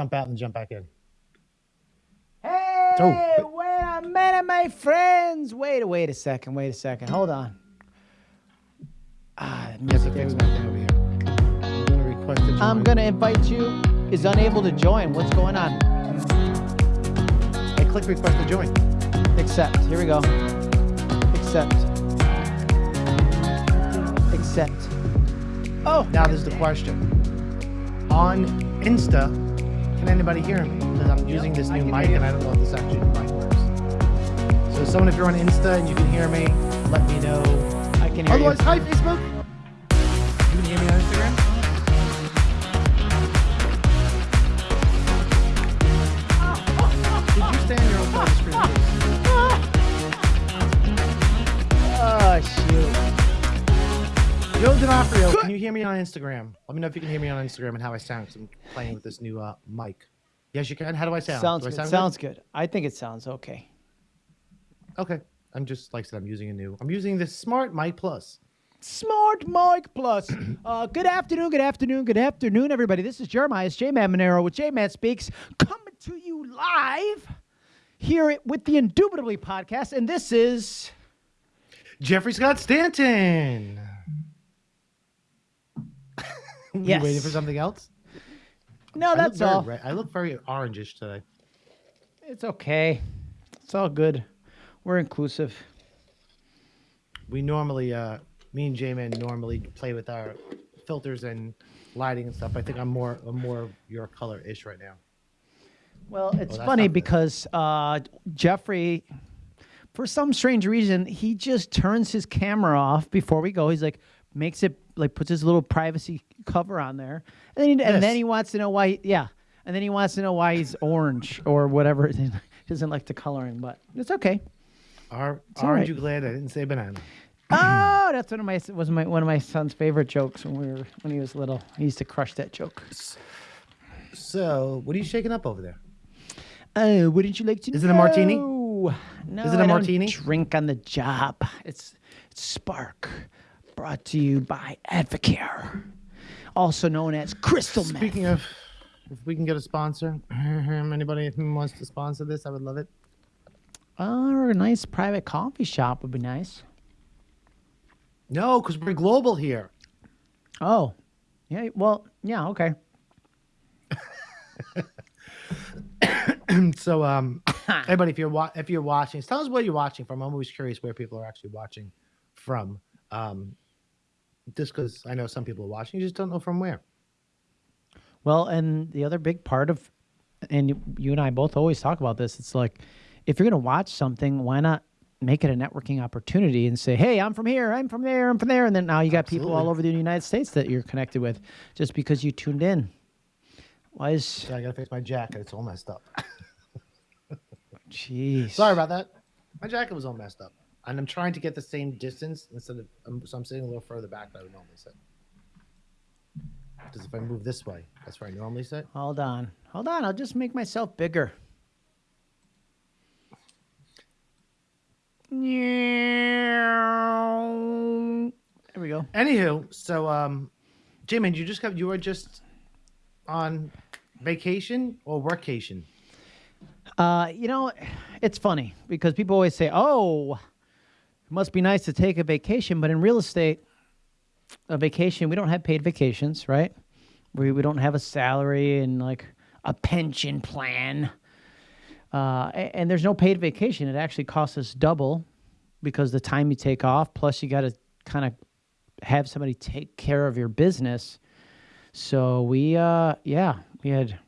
jump out and jump back in. Hey, Oh. wait a minute, my friends. Wait, wait a second. Wait a second. Hold on. Ah, music okay, is we over here. I'm gonna request a I'm gonna invite you. Is unable to join. What's going on? I click request to join. Accept. Here we go. Accept. Accept. Oh, Now there's the question. On Insta, can anybody hear me? Because I'm using this new mic and I don't know if this actually mic works. So someone, if you're on Insta and you can hear me, let me know. I can hear Otherwise, you. hi Facebook. You can hear me on Instagram. Can you hear me on Instagram? Let me know if you can hear me on Instagram and how I sound because I'm playing with this new uh, mic. Yes, you can. How do I sound? Sounds do I good. sound Sounds good. I think it sounds okay. Okay. I'm just like I said, I'm using a new. I'm using this Smart Mic Plus. Smart Mic Plus. Uh, good afternoon, good afternoon, good afternoon, everybody. This is Jeremiah. It's J-Man Monero with J-Man Speaks, coming to you live here with the Indubitably podcast. And this is Jeffrey Scott Stanton. you waiting for something else? no, that's very all. red- I look very orangish today. It's okay. It's all good. We're inclusive. We normally, uh, me and J-Man normally play with our filters and lighting and stuff. I think I'm more, I'm more your color-ish right now. Well, it's that's funny because uh, Jeffrey, for some strange reason, he just turns his camera off before we go. He's like, makes it like puts his little privacy cover on there, and then he, and then he wants to know why. Yeah, and then he wants to know why he's orange or whatever. He doesn't like the coloring, but it's okay. Are, all aren't right. you glad I didn't say banana? oh, that's one of my was my one of my son's favorite jokes when we were when he was little. He used to crush that joke. So, what are you shaking up over there? Oh, wouldn't you like to? Is it a martini? No, Is it a I martini? Drink on the job. It's, it's Spark, brought to you by Advocare, also known as Crystal Meth. Speaking of, if we can get a sponsor, anybody who wants to sponsor this, I would love it. Oh, a nice private coffee shop would be nice. No, because we're global here. Oh, yeah. Well, yeah. Okay. So, um, everybody, if you're wa- if you're watching, tell us where you're watching from. I'm always curious where people are actually watching from. Um, just because I know some people are watching, you just don't know from where. Well, and the other big part of, and you- and I both always talk about this. It's like, if you're going to watch something, why not make it a networking opportunity and say, "Hey, I'm from here, I'm from there, I'm from there," and then now you got people all over the United States that you're connected with just because you tuned in. Why is So I gotta fix my jacket; it's all messed up. jeez? Sorry about that. My jacket was all messed up, and I'm trying to get the same distance instead of. Um, so I'm sitting a little further back than I would normally sit. Because if I move this way, that's where I normally sit. Hold on, hold on. I'll just make myself bigger. There we go. Anywho, so um, Jimmy, you just got you were just on vacation or workation? Uh, you know, it's funny because people always say, "Oh, it must be nice to take a vacation," but in real estate, a vacation we don't have paid vacations, right? We we don't have a salary and like a pension plan, uh, a- and there's no paid vacation. It actually costs us double because the time you take off, plus you got to kind of have somebody take care of your business. So we, uh, yeah, we had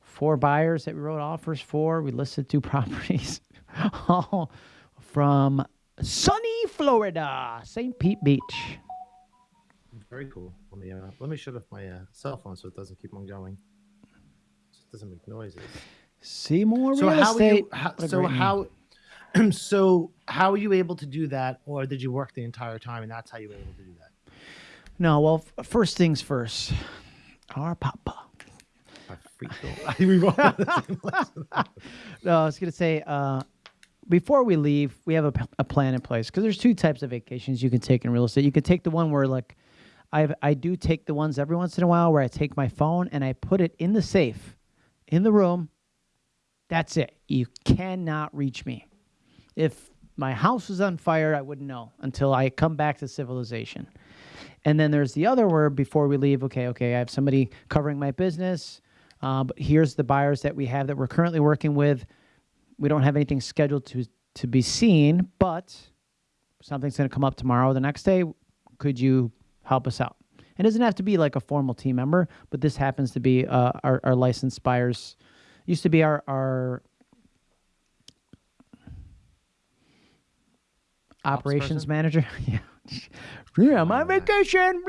four buyers that we wrote offers for. We listed two properties, all from sunny Florida, St. Pete Beach. Very cool. Let me uh, let me shut off my uh, cell phone so it doesn't keep on going. So it doesn't make noises. Seymour So Real how Estate. you? How, so name. how? so how are you able to do that, or did you work the entire time and that's how you were able to do that? No, well, first things first. Our papa. I freaked we were all on the same lesson. No, I was gonna say. Uh, before we leave, we have a plan in place because there's two types of vacations you can take in real estate. You can take the one where like, I I do take the ones every once in a while where I take my phone and I put it in the safe, in the room. That's it. You cannot reach me. If my house was on fire, I wouldn't know until I come back to civilization. And then there's the other word before we leave. Okay, okay, I have somebody covering my business. Uh, but here's the buyers that we have that we're currently working with. We don't have anything scheduled to to be seen, but something's going to come up tomorrow or the next day. Could you help us out? It doesn't have to be like a formal team member, but this happens to be uh, our, our licensed buyers. Used to be our, our operations manager. yeah. Yeah, I'm on vacation.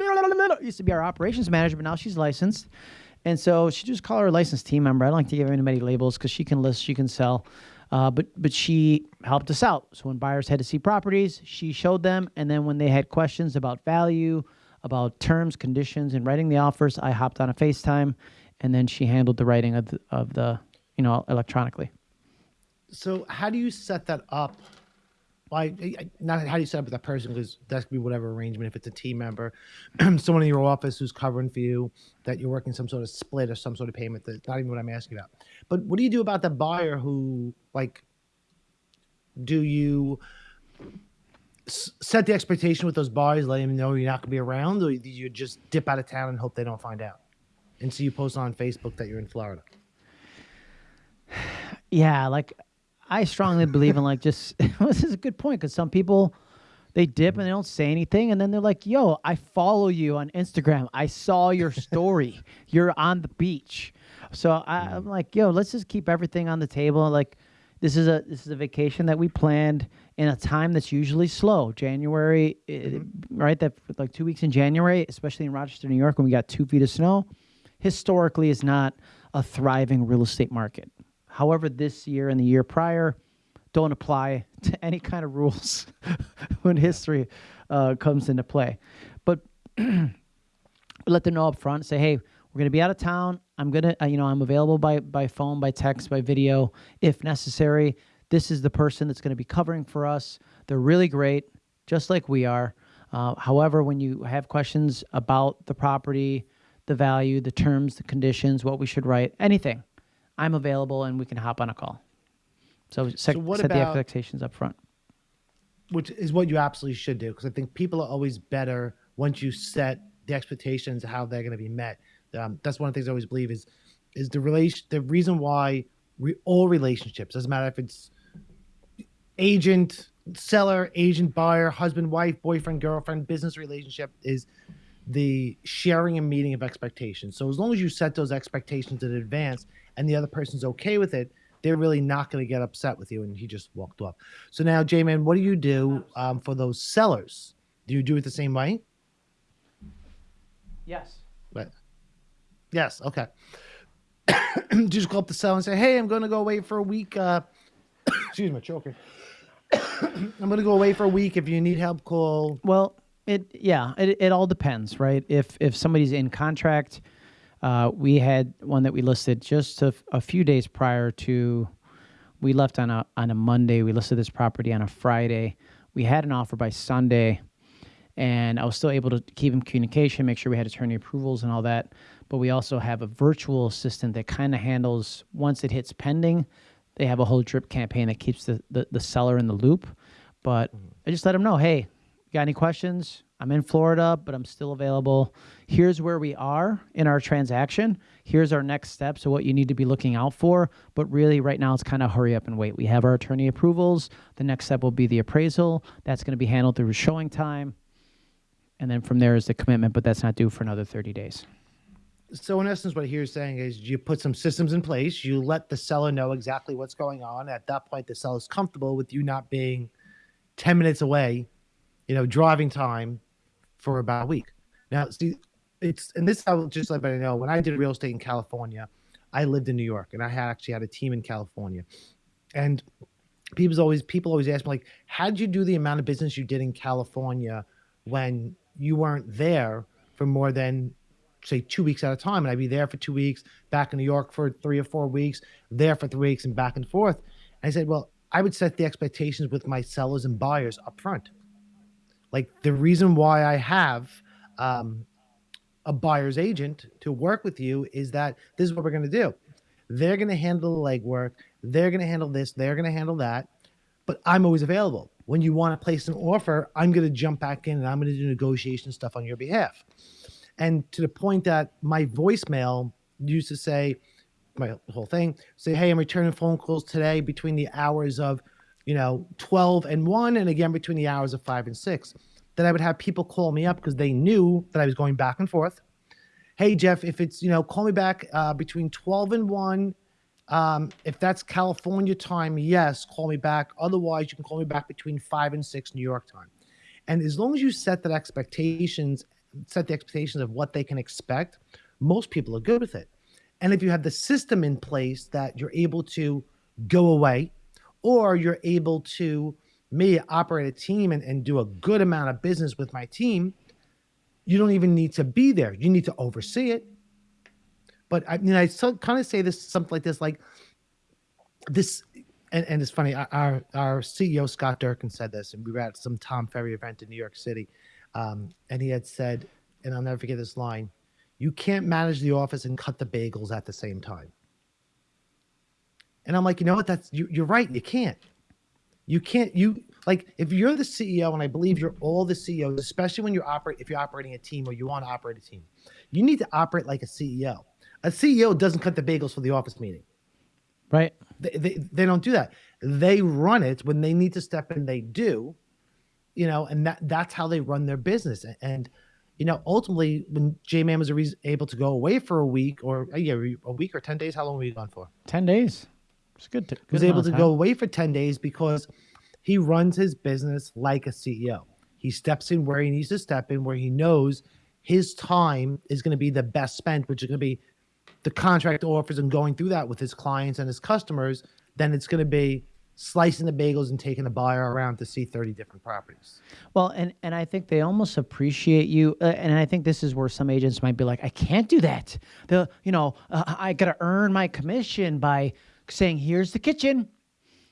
Used to be our operations manager, but now she's licensed. And so she just call her a licensed team member. I don't like to give anybody labels because she can list, she can sell. Uh, but but she helped us out. So when buyers had to see properties, she showed them, and then when they had questions about value, about terms, conditions, and writing the offers, I hopped on a FaceTime, and then she handled the writing of the, of the you know electronically. So how do you set that up why not how do you set up with that person because that could be whatever arrangement if it's a team member someone in your office who's covering for you that you're working some sort of split or some sort of payment that's not even what i'm asking about. But what do you do about the buyer who like do you set the expectation with those buyers let them know you're not going to be around or do you just dip out of town and hope they don't find out? And so you post on facebook that you're in florida. Yeah like I strongly believe in like just this is a good point because some people they dip and they don't say anything and then they're like, "Yo, I follow you on Instagram. I saw your story. You're on the beach." So I, am like, "Yo, let's just keep everything on the table." Like, this is a this is a vacation that we planned in a time that's usually slow. January, mm-hmm. right? That like two weeks in January, especially in Rochester, New York, when we got two feet of snow, historically is not a thriving real estate market. However, this year and the year prior don't apply to any kind of rules when history uh, comes into play. But let them know up front. Say, hey, we're going to be out of town. I'm gonna, uh, you know, I'm available by by phone, by text, by video, if necessary. This is the person that's going to be covering for us. They're really great, just like we are. Uh, however, when you have questions about the property, the value, the terms, the conditions, what we should write, anything, I'm available and we can hop on a call. So, set, so set about, the expectations up front. Which is what you absolutely should do because I think people are always better once you set the expectations how they're going to be met. Um, that's one of the things I always believe is is the relation the reason why we, all relationships doesn't matter if it's agent seller agent buyer husband wife boyfriend girlfriend business relationship is the sharing and meeting of expectations so as long as you set those expectations in advance and the other person's okay with it, they're really not going to get upset with you. And he just walked off. So now, J Man, what do you do um, for those sellers? Do you do it the same way? Yes. But yes, okay. do just go up the seller and say, "Hey, I'm going to go away for a week." Uh, excuse me, choking. I'm going to go away for a week. If you need help, call. Well, it yeah, it it all depends, right? If if somebody's in contract uh, we had one that we listed just a, a, few days prior to. We left on a on a Monday. We listed this property on a Friday. We had an offer by Sunday, and I was still able to keep in communication, make sure we had attorney approvals and all that. But we also have a virtual assistant that kind of handles once it hits pending. They have a whole drip campaign that keeps the, the, the seller in the loop. But mm-hmm. I just let them know, hey, got any questions? I'm in Florida, but I'm still available. Here's where we are in our transaction. Here's our next steps so what you need to be looking out for. But really, right now, it's kind of hurry up and wait. We have our attorney approvals. The next step will be the appraisal. That's going to be handled through ShowingTime. And then from there is the commitment, but that's not due for another 30 days. So, in essence, what you're saying is you put some systems in place, you let the seller know exactly what's going on. At that point, the seller is comfortable with you not being 10 minutes away, you know, driving time for about a week. Now, see, it's and this I will just let everybody know. When I did real estate in California, I lived in New York, and I had actually had a team in California, and people's always people always ask me like, how did you do the amount of business you did in California when you weren't there for more than say two weeks at a time? And I'd be there for two weeks, back in New York for three or four weeks, there for three weeks, and back and forth. And I said, well, I would set the expectations with my sellers and buyers up front. Like the reason why I have um, a buyer's agent to work with you is that this is what we're going to do. They're going to handle the legwork. They're going to handle this. They're going to handle that. But I'm always available. When you want to place an offer, I'm going to jump back in and I'm going to do negotiation stuff on your behalf. And to the point that my voicemail used to say, my whole thing, say, hey, I'm returning phone calls today between the hours of, you know, 12 and 1, and again between the hours of 5 and 6. Then I would have people call me up because they knew that I was going back and forth. Hey, Jeff, if it's, you know, call me back uh, between 12 and 1. Um, if that's California time, yes, call me back. Otherwise, you can call me back between 5 and 6 New York time. And as long as you set that expectations, set the expectations of what they can expect, most people are good with it. And if you have the system in place that you're able to go away, or you're able to me operate a team and, and do a good amount of business with my team, you don't even need to be there. You need to oversee it. But I mean, I so, kind of say this something like this, like this, and, and it's funny. Our our CEO Scott Durkin said this, and we were at some Tom Ferry event in New York City, um, and he had said, and I'll never forget this line: "You can't manage the office and cut the bagels at the same time." And I'm like, you know what? That's you, you're right. You can't. You can't. You like if you're the CEO, and I believe you're all the CEOs, especially when you operate. If you're operating a team or you want to operate a team, you need to operate like a CEO. A CEO doesn't cut the bagels for the office meeting. Right. They, they, they don't do that. They run it when they need to step in. They do, you know, and that that's how they run their business. And you know, ultimately, when J Man was able to go away for a week or a year, a week or ten days, how long were you gone for? Ten days. It's good. To, good was able to go away for 10 days because he runs his business like a CEO. He steps in where he needs to step in, where he knows his time is going to be the best spent, which is going to be the contract offers and going through that with his clients and his customers. Then it's going to be slicing the bagels and taking a buyer around to see 30 different properties. Well, and and I think they almost appreciate you uh, and I think this is where some agents might be like I can't do that. The you know, uh, I got to earn my commission by saying, "Here's the kitchen,"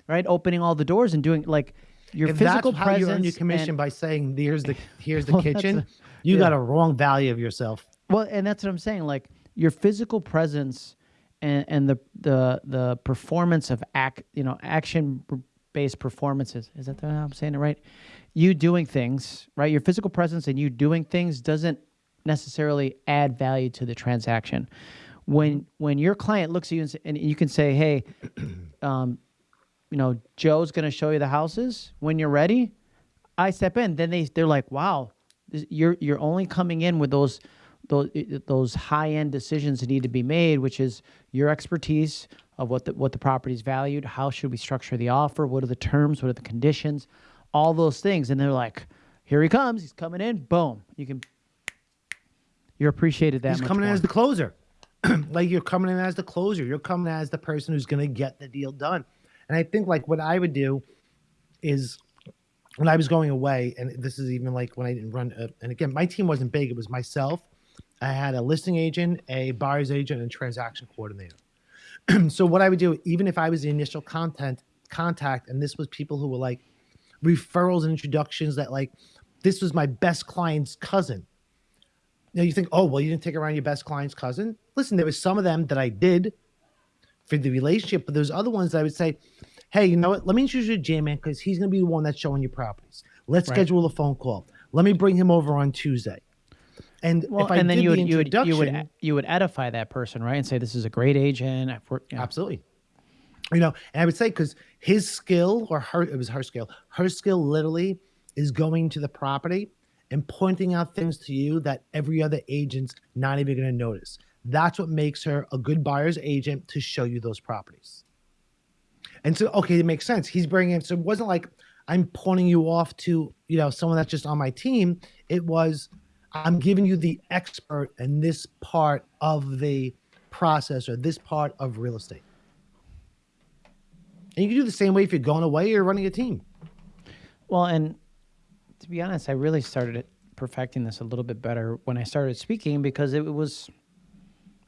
right? Opening all the doors and doing like your if physical that's how presence. you earn your commission and, by saying, "Here's the here's the Well, kitchen," a- you yeah. got a wrong value of yourself. well, and that's what I'm saying. Like your physical presence and and the the the performance of act, you know, action based performances. Is that the, I'm saying it right? You doing things, right? Your physical presence and you doing things doesn't necessarily add value to the transaction. When when your client looks at you and, and you can say, "Hey, um, you know, Joe's going to show you the houses when you're ready." I step in, then they they're like, "Wow, this- you're you're only coming in with those those those high end decisions that need to be made, which is your expertise of what the what the property's valued, how should we structure the offer, what are the terms, what are the conditions, all those things." And they're like, "Here he comes, he's coming in, boom." You can you're appreciated that He's coming in as the closer. like you're coming in as the closer. You're coming as the person who's going to get the deal done. And I think like what I would do is when I was going away, and this is even like when I didn't run. A, and again, my team wasn't big. It was myself. I had a listing agent, a buyer's agent, and transaction coordinator. so what I would do, even if I was the initial content contact, and this was people who were like referrals and introductions that like this was my best client's cousin. Now you think, oh well, you didn't take around your best client's cousin. Listen, there was some of them that I did for the relationship, but there's other ones that I would say, hey, you know what? Let me introduce you to J-Man because he's going to be the one that's showing you properties. Let's Right. schedule a phone call. Let me bring him over on Tuesday. And Well, if I and then did you the would, you would you would you would edify that person, right? And say this is a great agent. I've worked, you know. Absolutely. You know, and I would say because his skill or her, it was her skill, her skill literally is going to the property and pointing out things to you that every other agent's not even going to notice. That's what makes her a good buyer's agent to show you those properties. And so, okay, it makes sense. He's bringing, in so it wasn't like I'm pointing you off to, you know, someone that's just on my team. It was, I'm giving you the expert in this part of the process or this part of real estate. And you can do the same way if you're going away or running a team. Well, and to be honest, I really started perfecting this a little bit better when I started speaking because it was.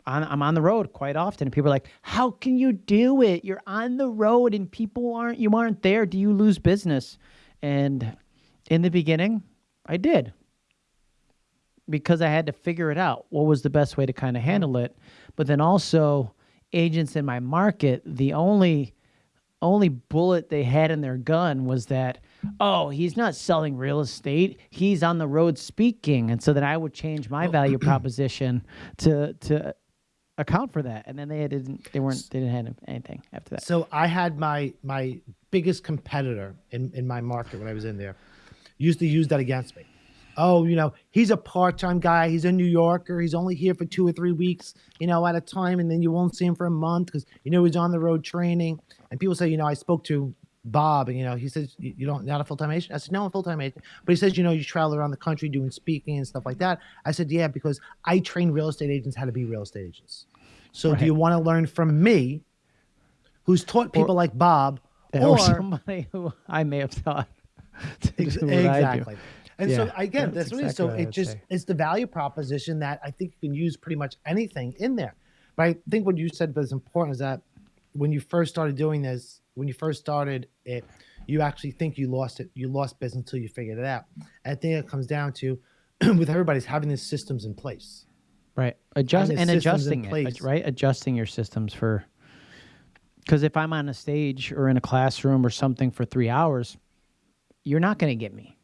On, I'm on the road quite often, and people are like, "How can you do it? You're on the road, and people aren't. You aren't there. Do you lose business?" And in the beginning, I did because I had to figure it out. What was the best way to kind of handle it? But then also, agents in my market, the only only bullet they had in their gun was that, oh, he's not selling real estate. He's on the road speaking. And so then I would change my value proposition to to account for that. And then they didn't they weren't they didn't have anything after that. So I had my my biggest competitor in, in my market when I was in there used to use that against me. Oh, you know, he's a part-time guy. He's a New Yorker. He's only here for two or three weeks, you know, at a time, and then you won't see him for a month because you know he's on the road training. And people say, you know, I spoke to Bob, and you know, he says you don't not a full time agent. I said no, I'm a full time agent. But he says, you know, you travel around the country doing speaking and stuff like that. I said, yeah, because I train real estate agents how to be real estate agents. So Right. do you want to learn from me, who's taught people like Bob, or, or, somebody who I may have taught? to Ex- do what I do. exactly. And Yeah, so again, that's that's what it is. exactly So what it just say. it's the value proposition that I think you can use pretty much anything in there. But I think what you said was important is that when you first started doing this, when you first started it, you actually think you lost it. You lost business until you figured it out. I think it comes down to with everybody's having these systems in place. Right. Adjust and adjusting it, right? Adjusting your systems for because if I'm on a stage or in a classroom or something for three hours, you're not going to get me,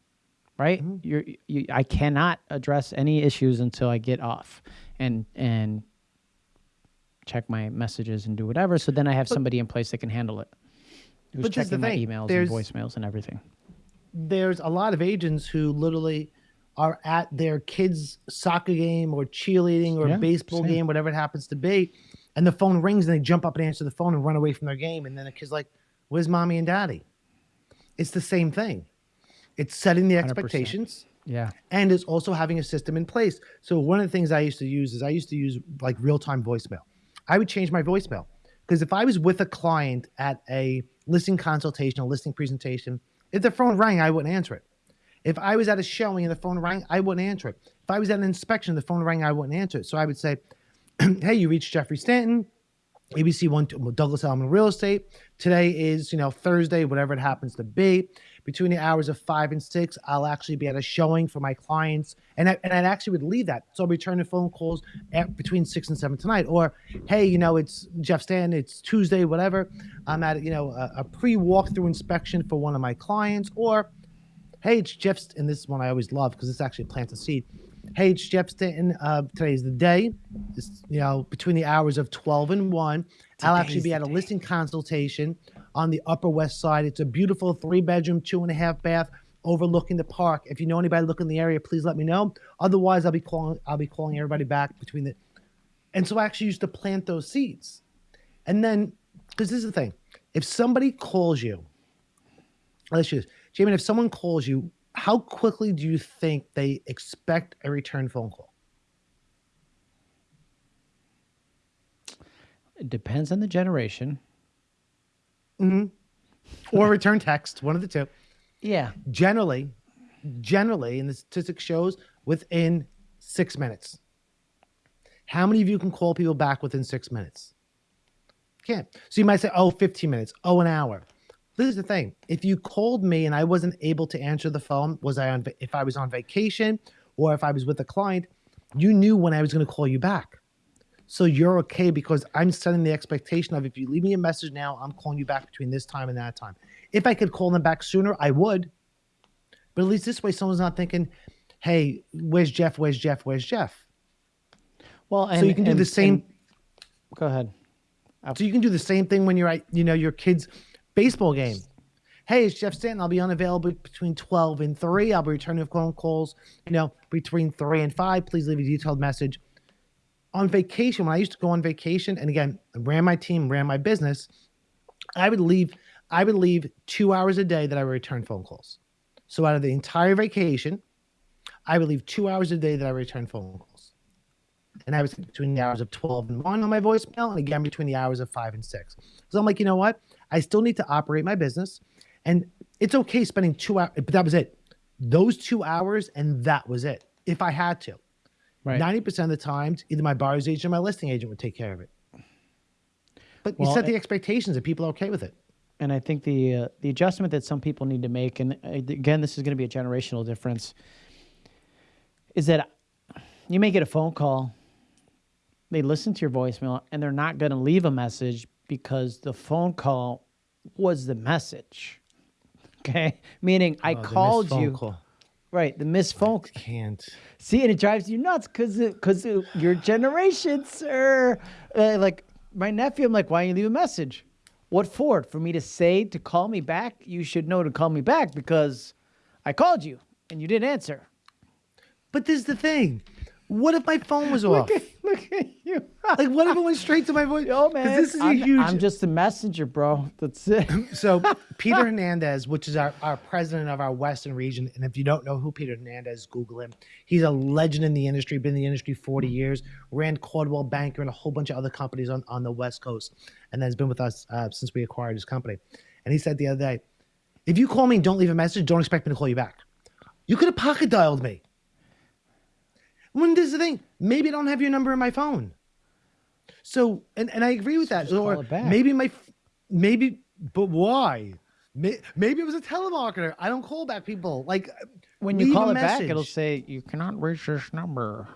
right? Mm-hmm. You're you, I cannot address any issues until I get off and and check my messages and do whatever. So then I have somebody in place that can handle it. Who's But this the checking my thing, emails there's- and voicemails and everything. there's a lot of agents who literally are at their kids' soccer game or cheerleading or Yeah, baseball same. game, whatever it happens to be, and the phone rings and they jump up and answer the phone and run away from their game, and then the kid's like, "Where's mommy and daddy?" It's the same thing. It's setting the 100%. expectations Yeah. and it's also having a system in place. So one of the things I used to use is I used to use like real time voicemail. I would change my voicemail because if I was with a client at a listing consultation, a listing presentation, if the phone rang, I wouldn't answer it. If I was at a showing and the phone rang, I wouldn't answer it. If I was at an inspection, the phone rang, I wouldn't answer it. So I would say, "Hey, you reached Jeffrey Stanton, ABC One Douglas Elliman Real Estate. Today is you know Thursday, whatever it happens to be. Between the hours of five and six, I'll actually be at a showing for my clients, and I, and I actually would leave that. So I'll return the phone calls at, between six and seven tonight. Or hey, you know it's Jeff Stanton. It's Tuesday, whatever. I'm at you know a, a pre walkthrough inspection for one of my clients. Or hey, it's Jeff, and this is one I always love because this actually plants a seed. Hey, it's Jeff Stanton. Uh, today's the day. It's, you know, between the hours of 12 and 1, I'll actually be at a day. listing consultation on the Upper West Side. It's a beautiful three bedroom, two and a half bath overlooking the park. If you know anybody looking in the area, please let me know. Otherwise, I'll be calling. I'll be calling everybody back between the. And so I actually used to plant those seeds, and then because this is the thing, if somebody calls you, let's just, Jamie, if someone calls you, how quickly do you think they expect a return phone call? It depends on the generation. Mm-hmm. Or return text, one of the two. Yeah. Generally, generally, and the statistic shows within six minutes. How many of you can call people back within six minutes? Can't. So you might say, oh, 15 minutes, oh, an hour. This is the thing. If you called me and I wasn't able to answer the phone, was I on if I was on vacation or if I was with a client, you knew when I was going to call you back. So you're okay because I'm setting the expectation of if you leave me a message now, I'm calling you back between this time and that time. If I could call them back sooner, I would. But at least this way, someone's not thinking, "Hey, where's Jeff? Where's Jeff? Where's Jeff?" Well, and so you can do and- the same. and- go ahead. So you can do the same thing when you're at, you know, your kid's baseball game. Hey, it's Jeff Stanton. I'll be unavailable between 12 and 3. I'll be returning phone calls, you know, between 3 and 5. Please leave a detailed message. On vacation, when I used to go on vacation, and again, ran my team, ran my business, I would leave, I would leave two hours a day that I would return phone calls. So out of the entire vacation, I would leave two hours a day that I return phone calls. And I was between the hours of 12 and 1 on my voicemail, and again between the hours of 5 and 6. So I'm like, you know what? I still need to operate my business. And it's okay spending two hours, but that was it. Those two hours, and that was it. If I had to. Right. 90% of the times, either my buyer's agent or my listing agent would take care of it. But Well, you set the expectations and people are okay with it. and I think the uh, the adjustment that some people need to make, and uh, again, this is going to be a generational difference, is that you may get a phone call they listen to your voicemail and they're not going to leave a message because the phone call was the message. Okay, meaning I Oh, missed called you. call. Right, the missed phone. Can't. See, and it drives you nuts because because your generation, sir. Uh, like my nephew, I'm like, why don't you leave a message? What for? For me to say to call me back? You should know to call me back because I called you and you didn't answer. But this is the thing. What if my phone was off? Look at you. like, what if it went straight to my voice? Yo, man. This is a I'm, huge. I'm just a messenger, bro. That's it. So Peter Hernandez, which is our, our president of our Western region, and if you don't know who Peter Hernandez, Google him. He's a legend in the industry, been in the industry 40 years, ran Coldwell Banker and a whole bunch of other companies on, on the West Coast, and then has been with us uh, since we acquired his company. And he said the other day, if you call me and don't leave a message, don't expect me to call you back. You could have pocket dialed me. When this is the thing, maybe I don't have your number in my phone. So, and, and I agree with that. Call Or maybe my, maybe, but why? Maybe it was a telemarketer. I don't call back people. Like, When you call it back, it'll say you cannot reach this number.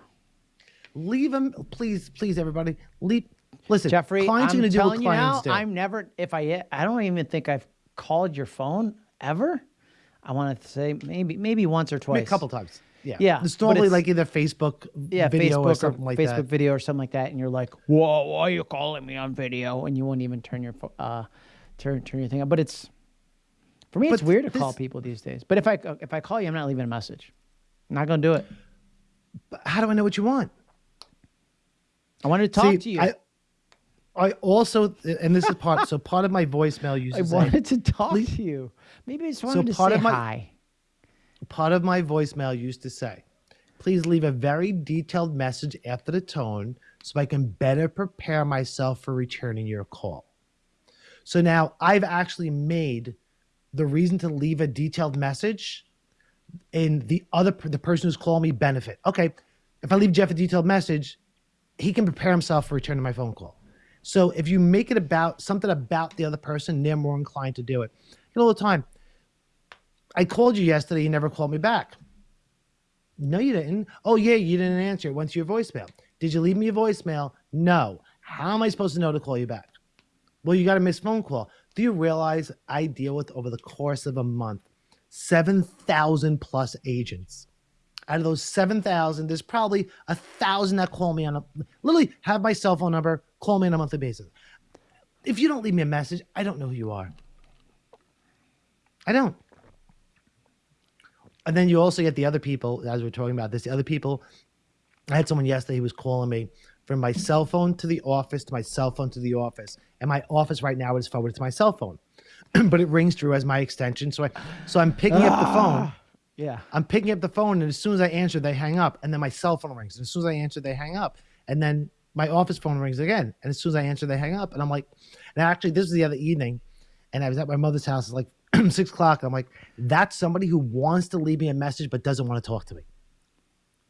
leave them, please, please, everybody. Leave. Listen, Jeffrey, clients I'm are going to do what telling you now, clients do. I'm never. If I, I don't even think I've called your phone ever. I want to say maybe, maybe once or twice. mean, a couple times. Yeah. Yeah, It's normally it's- like either Facebook yeah, video Facebook or something like Facebook that. video or something like that, and you're like, "Whoa, why are you calling me on video?" And you won't even turn your uh, turn turn your thing up. But it's for me, it's weird to call people these days. But if I if I call you, I'm not leaving a message. I'm not gonna do it. But how do I know what you want? I wanted to talk See, to you. I, I also, and this is part. so part of my voicemail used I to say, wanted to talk to you. Maybe I just wanted to part say of my- hi. Part of my voicemail used to say, please leave a very detailed message after the tone so I can better prepare myself for returning your call. So now I've actually made the reason to leave a detailed message in the other the person who's calling me benefit. Okay, if I leave Jeff a detailed message, he can prepare himself for returning my phone call. So if you make it about something about the other person, they're more inclined to do it. You know, all the time. I called you yesterday. You never called me back. No, you didn't. Oh, yeah, you didn't answer. It went to your voicemail. Did you leave me a voicemail? No. How am I supposed to know to call you back? Well, you got a missed phone call. Do you realize I deal with over the course of a month 7,000 plus agents? Out of those 7,000, there's probably a thousand that call me on a literally have my cell phone number, call me on a monthly basis. If you don't leave me a message, I don't know who you are. I don't. And then you also get the other people, as we're talking about this, the other people. I had someone yesterday who was calling me from my cell phone to the office to my cell phone to the office. And my office right now is forwarded to my cell phone. but it rings through as my extension. So I so I'm picking up the ah, phone. Yeah. I'm picking up the phone, and as soon as I answer, they hang up. And then my cell phone rings. And as soon as I answer, they hang up. And then my office phone rings again. And as soon as I answer, they hang up. And I'm like, and actually, this was the other evening, and I was at my mother's house. It's like six o'clock. I'm like, that's somebody who wants to leave me a message but doesn't want to talk to me.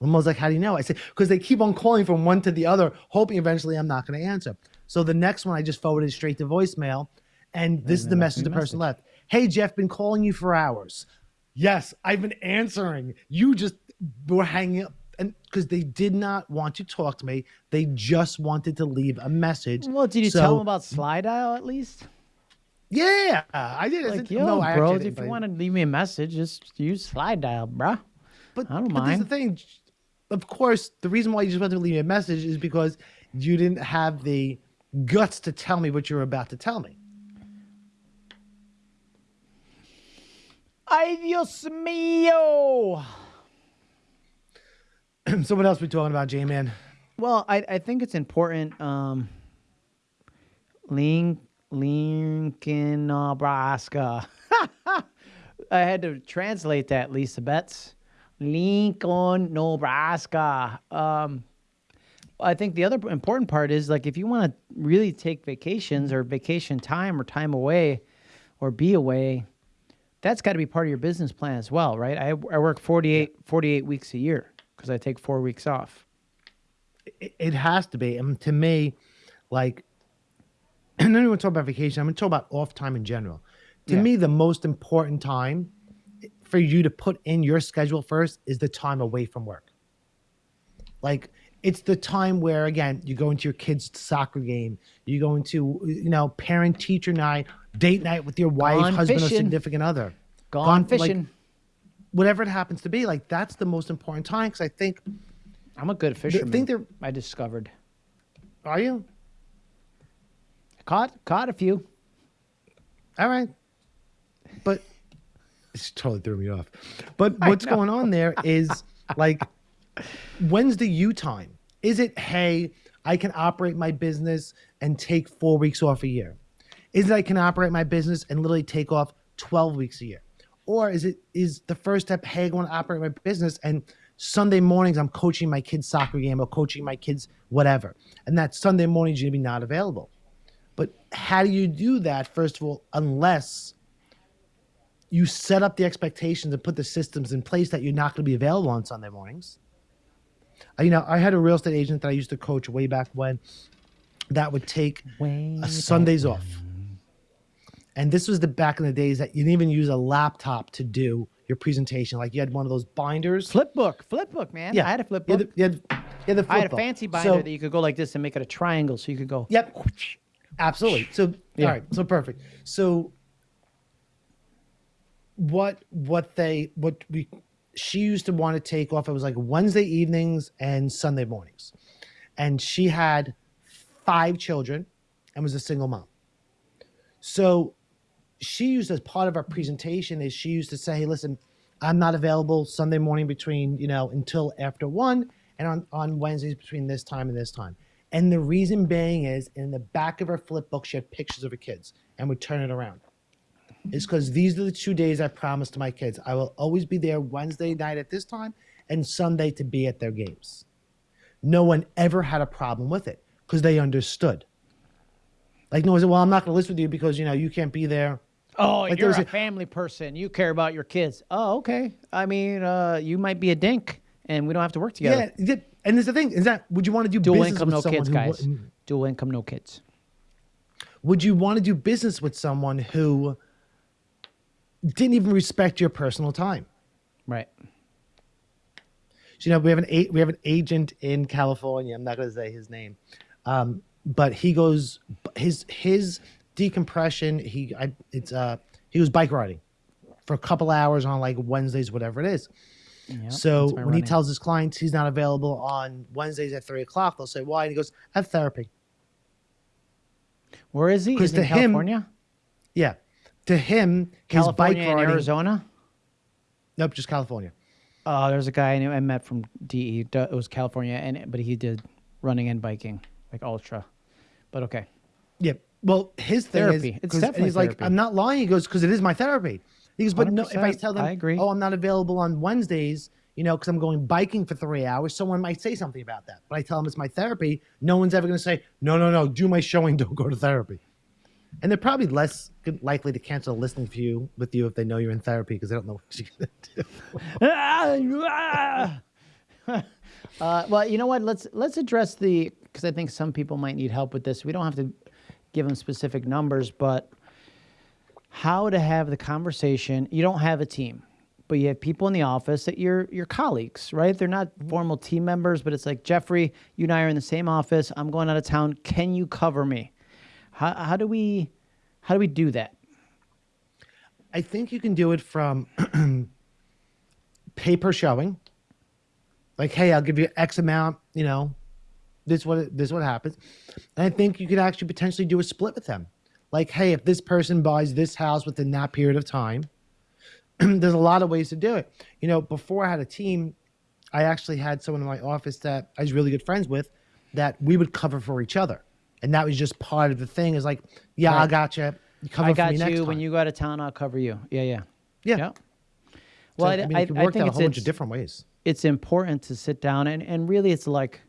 My mother's like, how do you know? I said, because they keep on calling from one to the other, hoping eventually I'm not going to answer. So the next one I just forwarded straight to voicemail. And this is the mm-hmm. message the person left. Hey, Jeff, been calling you for hours. Yes, I've been answering. You just were hanging up. And because they did not want to talk to me, they just wanted to leave a message. Well, did you So- tell them about Slydial at least? Yeah, I did. I Like, yo, no, I bro, actually if you want to leave me a message, just use Slydial, bruh. But, I don't but this is the thing. Of course, the reason why you just wanted to leave me a message is because you didn't have the guts to tell me what you were about to tell me. Ay, Dios mío. so what else we talking about, J-Man? Well, I, I think it's important. Um, Link, Lincoln, Nebraska. I had to translate that, Lisa Betts. Lincoln, Nebraska. Um, I think the other important part is like if you want to really take vacations or vacation time or time away or be away, that's got to be part of your business plan as well, right? I, I work 48, 48 weeks a year because I take four weeks off. It, it has to be. And to me, like, and then we talk about vacation. I'm going to talk about off time in general. To Yeah. me, the most important time for you to put in your schedule first is the time away from work. Like, it's the time where again you go into your kid's soccer game you go into you know parent teacher night date night with your wife Gone husband or significant other Gone, Gone, like, fishing. whatever it happens to be like that's the most important time because i think I'm a good I fisherman. think they're I discovered. are you Caught caught a few. all right. But it's totally threw me off. But what's going on there is like when's the you time? Is it hey i can operate my business and take four weeks off a year? Is it i can operate my business and literally take off 12 weeks a year? Or is it is the first step hey i want to operate my business and sunday mornings i'm coaching my kids soccer game or coaching my kids whatever and that sunday morning's going to be not available but how do you do that first of all unless you set up the expectations and put the systems in place that you're not going to be available on sunday mornings you know i had a real estate agent that i used to coach way back when that would take Sundays off. And this was the back in the days that you didn't even use a laptop to do your presentation. Like you had one of those binders. Flip book, flip book, man. I had a flip You book. had you had, you had the I had a book. fancy binder So- that you could go like this and make it a triangle, so you could go. Yep. Absolutely. So Yeah. all right. So perfect. So what what they what we she used to want to take off it was like Wednesday evenings and Sunday mornings. And she had five children and was a single mom. So she used as part of our presentation is she used to say, hey, listen, I'm not available Sunday morning between, you know, until after one and on, on Wednesdays between this time and this time. And the reason being is in the back of her flip book, she had pictures of her kids and would turn it around. It's because these are the two days I promised to my kids. I will always be there Wednesday night at this time and Sunday to be at their games. No one ever had a problem with it because they understood. Like no one said, "Well, I'm not going to list with you because you know you can't be there." Oh, Like, you're a family person. You care about your kids. Oh, okay. I mean, uh, you might be a dink, and we don't have to work together. Yeah, and there's the thing is that would you want to do Dual business income, with no someone kids, guys. Dual income, no kids. Would you want to do business with someone who didn't even respect your personal time? Right. So, you know, we have an a- we have an agent in California. I'm not going to say his name, um, but he goes his his decompression. He I, it's uh he was bike riding for a couple hours on like Wednesdays, whatever it is. Yep, So when he tells his clients he's not available on Wednesdays at three o'clock, they'll say why, and he goes, "I have therapy." Where is he? Is he in to him, California? Yeah, to him, his bike California riding. Arizona? Nope, just California. Oh, there's a guy I, knew, I met from DE. It was California, and but he did running and biking, like ultra. But okay. Yeah. Well, his Therapy. is, It's definitely he's like. I'm not lying. He goes, because it is my therapy. He goes, but no, if I tell them, I agree. oh, I'm not available on Wednesdays, you know, because I'm going biking for three hours, someone might say something about that. But I tell them it's my therapy. No one's ever going to say, no, no, no, do my showing, don't go to therapy. And they're probably less likely to cancel a listening for you with you if they know you're in therapy because they don't know what you're going to do. uh, well, you know what? Let's let's address the because I think some people might need help with this. We don't have to give them specific numbers, but how to have the conversation. You don't have a team, but you have people in the office that you're your colleagues, right? They're not mm-hmm. formal team members, but it's like Jeffrey, you and I are in the same office. I'm going out of town. Can you cover me? How how do we how do we do that? I think you can do it from pay per showing. Like, hey, I'll give you X amount, you know, this what this what happens. And I think you could actually potentially do a split with them. Like, hey, if this person buys this house within that period of time, there's a lot of ways to do it. You know, before I had a team, I actually had someone in my office that I was really good friends with that we would cover for each other. And that was just part of the thing is like, yeah, I Right. got you. You cover I for got me you. When you go out of town, I'll cover you. Yeah, yeah. yeah. Yeah. So, Well, I, I mean, I, I think a it's, whole bunch of different ways. it's important to sit down and, and really it's like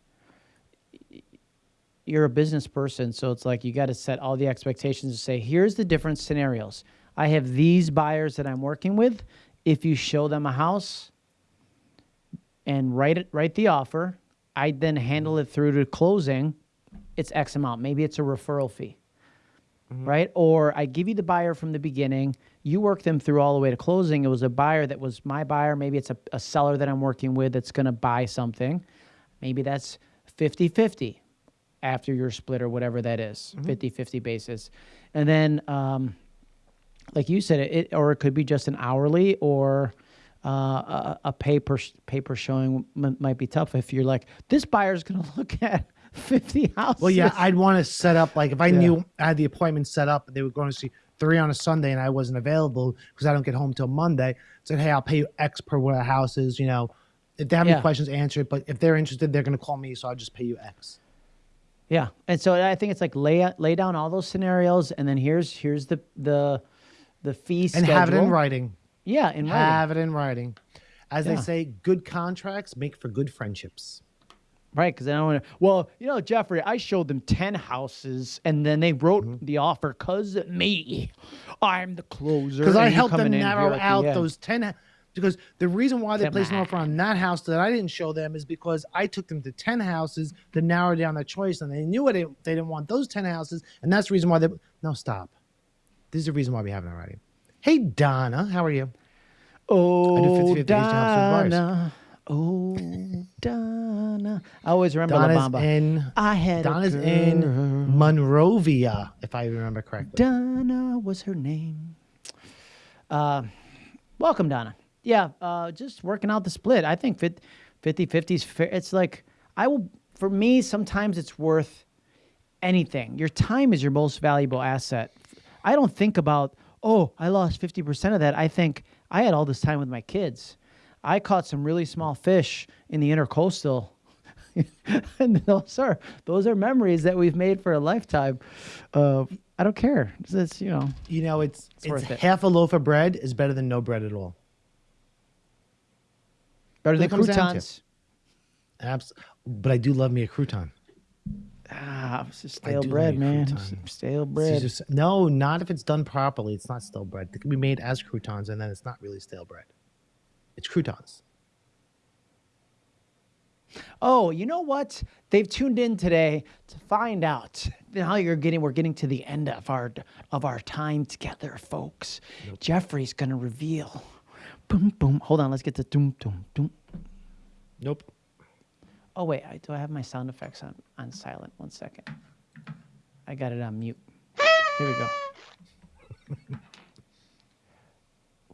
you're a business person so it's like you got to set all the expectations and say here's the different scenarios i have these buyers that i'm working with if you show them a house and write it write the offer i then handle it through to closing it's x amount maybe it's a referral fee mm-hmm. right? Or I give you the buyer from the beginning, you work them through all the way to closing. It was a buyer that was my buyer. Maybe it's a, a seller that I'm working with that's going to buy something. Maybe that's 50 50 after your split or whatever that is, 50 50 basis. And then, um, like you said, it or it could be just an hourly or uh, a, a paper paper showing m- might be tough if you're like this buyer's going to look at 50 houses. Well, yeah, I'd want to set up like if I knew I had the appointment set up, and they were going to see three on a Sunday, and I wasn't available because I don't get home till Monday. Said, hey, I'll pay you X per what a house is. You know, if they have Yeah. any questions, answer it. But if they're interested, they're going to call me, so I'll just pay you X. Yeah, and so I think it's like lay lay down all those scenarios, and then here's here's the the the fee And schedule. have it in writing. Yeah, in writing. Have it in writing. As Yeah. they say, good contracts make for good friendships. Right, because I don't want to. Well, you know, Jeffrey, I showed them ten houses, and then they wrote Mm-hmm. the offer because me, I'm the closer. Because I helped them coming in here narrow the out end. those 10 ha- because the reason why they Come placed an offer on that house that I didn't show them is because I took them to 10 houses to narrow down their choice and they knew it they didn't want those 10 houses and that's the reason why they no stop. This is the reason why we have it already. Hey Donna, how are you? Oh, 50-50 to help some buyers. Donna. Oh, Donna. I always remember Donna's La Bamba. in I had Donna's in Monrovia, if I remember correctly. Donna was her name. Uh, welcome, Donna. Yeah, uh, just working out the split. I think 50 50 is fair. It's like, I will, for me, sometimes it's worth anything. Your time is your most valuable asset. I don't think about, oh, I lost 50% of that. I think I had all this time with my kids. I caught some really small fish in the intercoastal. and those are those are memories that we've made for a lifetime. Uh, I don't care. It's, it's, you know, You know, it's, it's, worth it. half a loaf of bread is better than no bread at all. Better What than it comes down to. croutons. Abs- but I do love me a crouton. Ah, it's just stale bread, man. Stale bread. just- no, not if it's done properly. It's not stale bread. It can be made as croutons, and then it's not really stale bread. It's croutons. Oh, you know what? They've tuned in today to find out. how you're getting we're getting to the end of our of our time together, folks. Jeffrey's gonna reveal. Boom boom. Hold on, let's get the doom doom doom. Nope. Oh wait, I, do I have my sound effects on on silent? One second. I got it on mute. Here we go.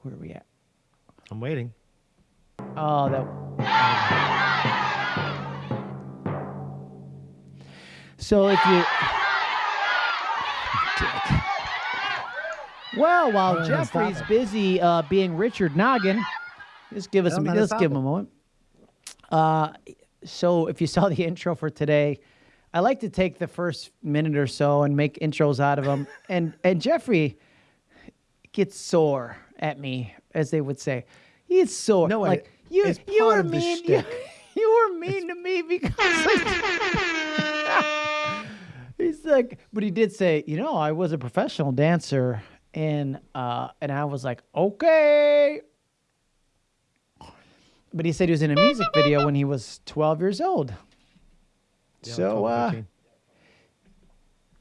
Where are we at? I'm waiting. Oh, that. So if you. Dick. Well, while Go ahead and stop Jeffrey's busy uh, being Richard Noggin, just give us a, let's give him a moment. Uh, so if you saw the intro for today, I like to take the first minute or so and make intros out of them. and and Jeffrey gets sore at me, as they would say. He's sore. No, I- like you, it's you were mean. You, you were mean to me because like, he's like, but he did say, you know, I was a professional dancer, and uh, and I was like, okay. But he said he was in a music video when he was 12 years old. Yeah, so, 12, uh, 13.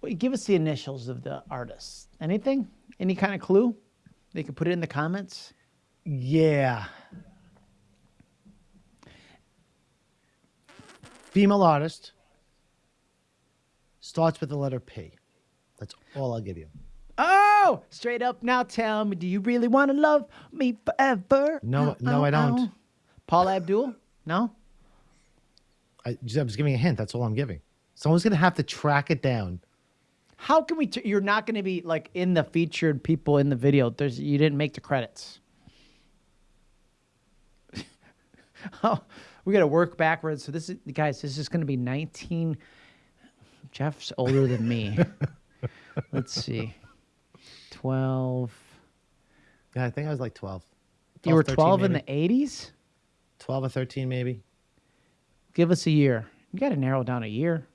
Wait, give us the initials of the artist. Anything? Any kind of clue? They could put it in the comments. yeah. Female artist starts with the letter P. That's all I'll give you. Straight up now tell me, do you really want to love me forever? No, uh, no, uh, I don't. Uh. Paula Abdul? No? I just, I was giving a hint. That's all I'm giving. Someone's gonna have to track it down. How can we? T- you're not going to be like in the featured people in the video. There's you didn't make the credits. oh, we got to work backwards. So this is guys. This is going to be 19. Jeff's older than me. Let's see. 12. Yeah, I think I was like 12. You were 13 12 in the 80s. 12 or 13 maybe. Give us a year. You got to narrow down a year.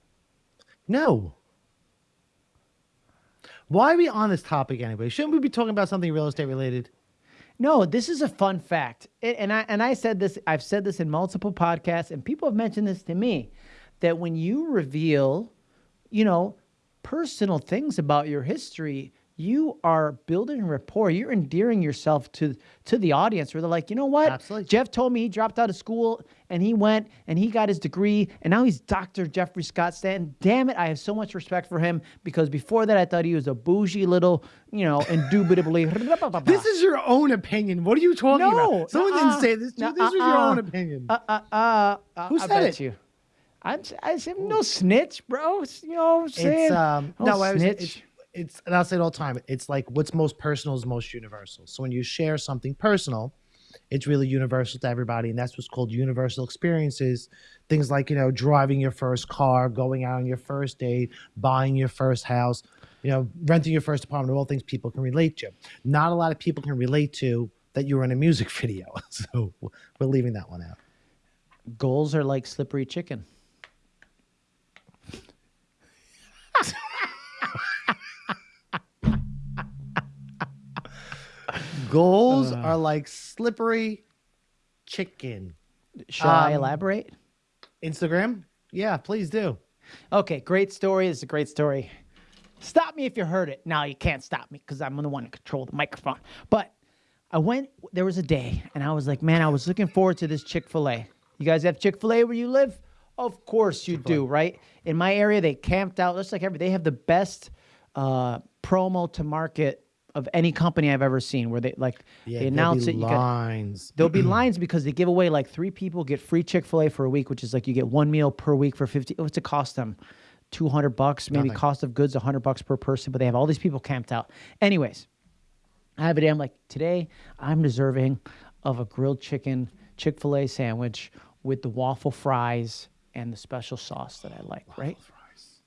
No. Why are we on this topic anyway? Shouldn't we be talking about something real estate related? No, this is a fun fact, and I and I said this. I've said this in multiple podcasts, and people have mentioned this to me, that when you reveal, you know, personal things about your history, you are building rapport. You're endearing yourself to to the audience. Where they're like, you know what? Absolutely. Jeff told me he dropped out of school and he went and he got his degree and now he's Dr. Jeffrey Scott Stanton. Damn it, I have so much respect for him because before that I thought he was a bougie little, you know, indubitably. This is your own opinion. What are you talking No, about? Someone nuh-uh. didn't say this. to you. This was your own opinion. uh, uh, uh, uh, Who I said bet it? you. I'm, I said no snitch, bro. You know what I'm saying? it's um No no, I was, snitch. it's, it's and I'll say it all the time. It's like what's most personal is most universal. So when you share something personal, it's really universal to everybody, and that's what's called universal experiences. Things like you know driving your first car, going out on your first date, buying your first house, you know renting your first apartment. All things people can relate to. Not a lot of people can relate to that you were in a music video. So we're leaving that one out. Goals are like slippery chicken. Goals are like slippery chicken. Shall I Um, elaborate? Instagram? Yeah, please do. Okay, great story. It's a great story. Stop me if you heard it. Now you can't stop me because I'm the one to control the microphone. But I went, there was a day, and I was like, man, I was looking forward to this Chick fil A. You guys have Chick fil A where you live? Of course you do, right? In my area, they camped out, just like every, they have the best uh, promo to market of any company I've ever seen where they like, Yeah, they announce it. You got, lines. There'll be lines because they give away like three people get free Chick Fil A for a week, which is like you get one meal per week for fifty. What's it cost them? Two hundred bucks, maybe Nothing. cost of goods hundred bucks per person. But they have all these people camped out. Anyways, I have a day. I'm like today I'm deserving of a grilled chicken Chick Fil A sandwich with the waffle fries and the special sauce that I like. right,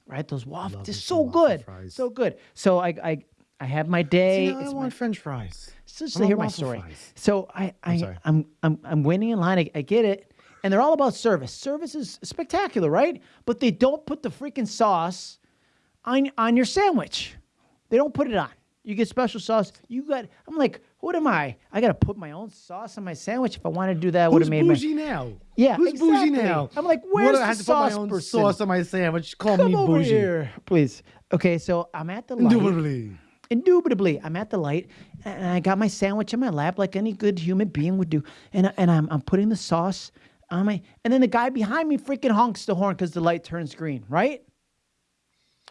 right. Those waffles, they're so good, fries. so good. So I I I have my day. See, I It's my- want French fries. so just I want hear my story. fries. So I, I sorry. I'm, I'm I'm waiting in line. I, I get it, and they're all about service. Service is spectacular, right? But they don't put the freaking sauce on on your sandwich. They don't put it on. You get special sauce. You got. I'm like, what am I? I got to put my own sauce on my sandwich. If I wanted to do that, I would have made my. bougie now? Yeah, Who's exactly. bougie now? I'm like, What, where's I the had to sauce put my own person? sauce on my sandwich. Call Come me over bougie. here, please. Okay, so I'm at the light. Indubitably. I'm at the light and I got my sandwich in my lap like any good human being would do. And, and I'm, I'm putting the sauce on my. And then the guy behind me freaking honks the horn because the light turns green, right?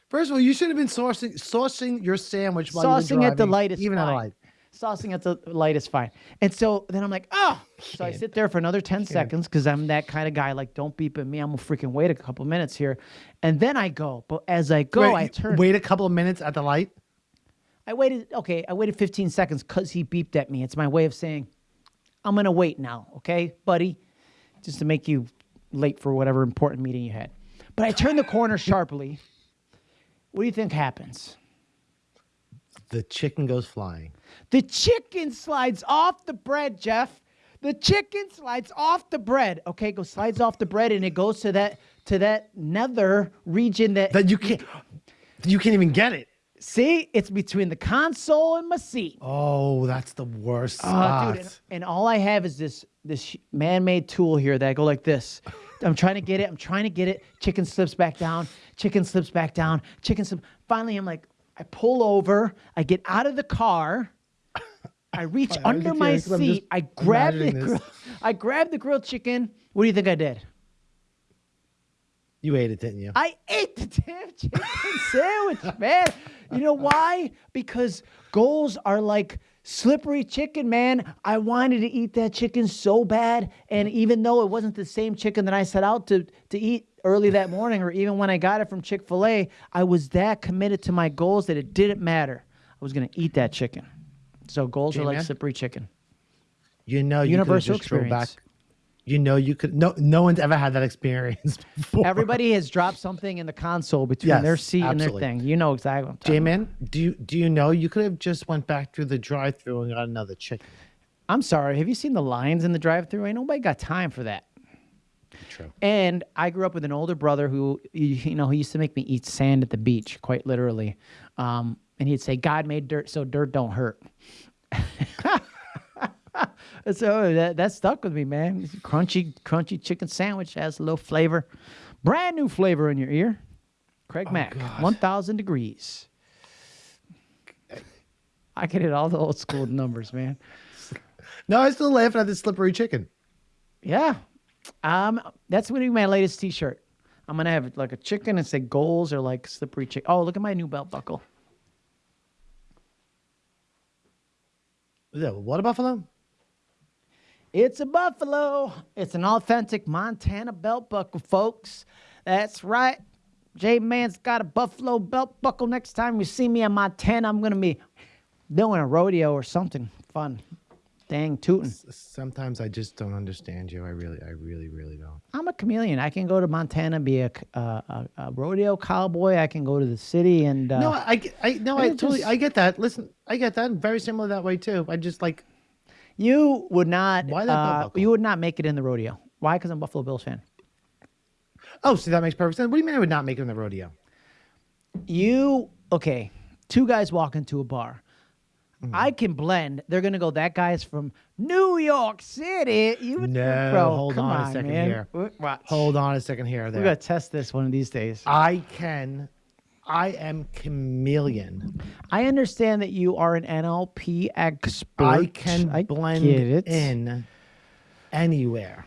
First of all, you should have been saucing, saucing your sandwich while Saucing at the light is even fine. at a light. Saucing at the light is fine. And so then I'm like, oh. So I sit there for another 10 seconds because I'm that kind of guy. Like, don't beep at me. I'm to freaking wait a couple minutes here. And then I go. But as I go, Wait, I turn. Wait a couple of minutes at the light. I waited, okay, I waited 15 seconds because he beeped at me. It's my way of saying, I'm going to wait now, okay, buddy? Just to make you late for whatever important meeting you had. But I turn the corner sharply. What do you think happens? The chicken goes flying. The chicken slides off the bread, Jeff. The chicken slides off the bread. Okay, goes slides off the bread and it goes to that to that nether region that That you can't. You can't even get it. See, it's between the console and my seat. Oh, that's the worst Oh, spot. dude, and, and all I have is this this man-made tool here that I go like this. I'm trying to get it. I'm trying to get it. Chicken slips back down. Chicken slips back down. Chicken slip. Finally, I'm like, I pull over. I get out of the car. I reach under my because I'm just seat. I grab the grill, I grab the grilled chicken. What do you think I did? You ate it, didn't you? I ate the damn chicken sandwich, man. You know why? Because goals are like slippery chicken, man. I wanted to eat that chicken so bad, and even though it wasn't the same chicken that I set out to to eat early that morning, or even when I got it from Chick Fil A, I was that committed to my goals that it didn't matter. I was gonna eat that chicken. So goals are like slippery chicken. You know, you Universal could just throw back. You know, you could. No, no one's ever had that experience before. Everybody has dropped something in the console between their Yes, seat and their thing. You know exactly what I'm talking about. J-Man, do you do you know you could have just went back through the drive-through and got another chicken? I'm sorry. Have you seen the lines in the drive-through? Ain't nobody got time for that. True. And I grew up with an older brother who, you you know, he used to make me eat sand at the beach, quite literally. Um, and he'd say, "God made dirt, so dirt don't hurt." so that that stuck with me, man. Crunchy, crunchy chicken sandwich has a little flavor, brand new flavor in your ear. Craig Mack, God. one thousand degrees. I can hit all the old school numbers, man. No, I'm still laughing at the slippery chicken. Yeah. Um, that's gonna be my latest T-shirt. I'm gonna have like a chicken and say goals or like slippery chicken. Oh, look at my new belt buckle. Is that what a buffalo? It's a buffalo. It's an authentic Montana belt buckle, folks. That's right. J Man's got a buffalo belt buckle. Next time you see me in Montana, I'm gonna be doing a rodeo or something fun. Dang tootin'. Sometimes I just don't understand you. I really, I really, really don't. I'm a chameleon. I can go to Montana, be a, uh, a, a rodeo cowboy. I can go to the city and uh, No, I, I, no, I I just- totally, I get that. Listen, I get that. Very similar that way too. I just like, you would not. Why that belt uh, buckle? you would not make it in the rodeo. Why? Because I'm a Buffalo Bills fan. oh, see, that makes perfect sense. What do you mean I would not make it in the rodeo? You okay? Two guys walk into a bar. Mm-hmm. I can blend. They're gonna go. That guy's from New York City. You would, No, bro, hold come on a second man. here. Watch. Hold on a second here. or We're gonna test this one of these days. I can, I am chameleon. I understand that you are an NLP expert. I can I blend in anywhere.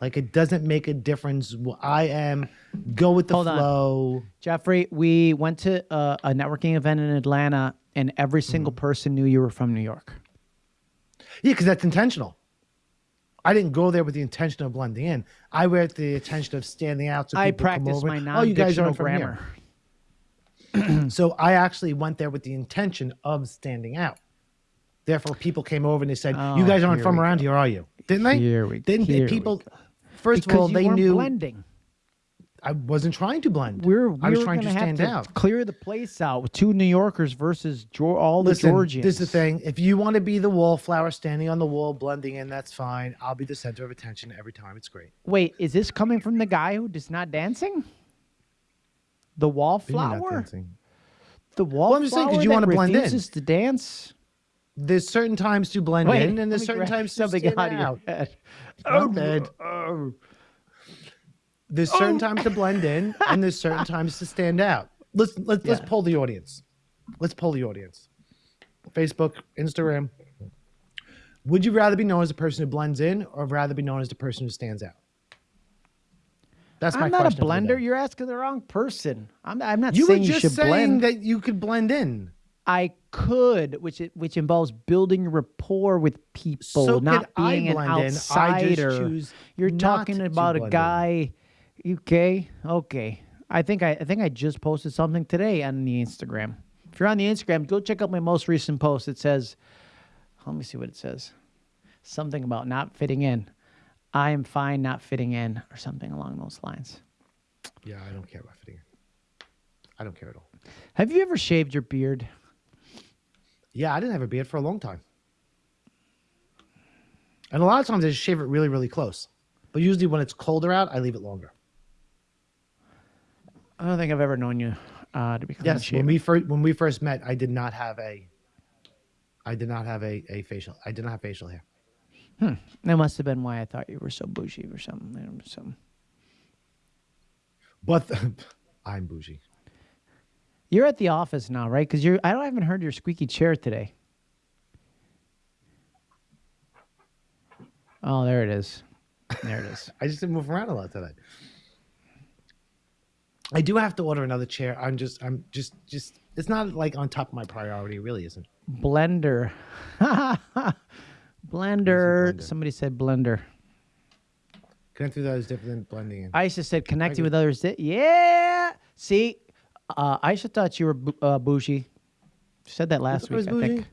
Like it doesn't make a difference. I am go with the Hold on. flow. Jeffrey, we went to a, a networking event in Atlanta, and every single Mm-hmm. person knew you were from New York. Yeah, because that's intentional. I didn't go there with the intention of blending in. I went with the intention of standing out. So I practice my "Oh, you non-dictional guys aren't from here." So I actually went there with the intention of standing out. Therefore, people came over and they said, Oh, "You guys aren't from we around here, are you?" Didn't they? Here we- didn't they? here we people. go. First Because of all, they knew blending. I wasn't trying to blend. We're, we I was were trying to stand to out. clear the place out with two New Yorkers versus all the Listen, Georgians. this is the thing. If you want to be the wallflower standing on the wall, blending in, that's fine. I'll be the center of attention every time. It's great. Wait, is this coming from the guy who is not dancing? The wallflower? The wallflower I'm just saying, 'cause you wanna blend in. refuses to dance? There's certain times to blend Wait, in, and there's certain times to stand out out. Not oh, bad. Oh. There's oh. certain times to blend in, and there's certain times to stand out. Let's let's let's Yeah. poll the audience. Let's poll the audience. Facebook, Instagram. Would you rather be known as a person who blends in, or rather be known as the person who stands out? That's my I'm not a question. blender. You're asking the wrong person. I'm, I'm not You were saying you just should saying blend. that you could blend in. I could, which it, which involves building rapport with people, So not could I being an blend in. I outsider. just choose You're not talking to about a in. guy. Okay, okay. I think I, I think I just posted something today on the Instagram. If you're on the Instagram, go check out my most recent post. It says, let me see what it says. Something about not fitting in. I am fine not fitting in, or something along those lines. Yeah, I don't care about fitting in. I don't care at all. Have you ever shaved your beard? Yeah, I didn't have a beard for a long time. And a lot of times I just shave it really, really close. But usually when it's colder out, I leave it longer. I don't think I've ever known you uh, to be clean Yes, shaven. when we first when we first met, I did not have a I did not have a, a facial. I did not have facial hair. Hmm. That must have been why I thought you were so bougie or something. Some. But I'm bougie. You're at the office now, right? Because you're. I don't I haven't heard your squeaky chair today. Oh, there it is. There it is. I just didn't move around a lot today. I do have to order another chair. I'm just I'm just just it's not like on top of my priority, it really isn't. Blender. blender. blender? Somebody said blender. Connect with others different than blending in. Aisha said connecting with others. Di- yeah. See, uh, Aisha thought you were bu- uh, bougie. She said that last I was week. I think.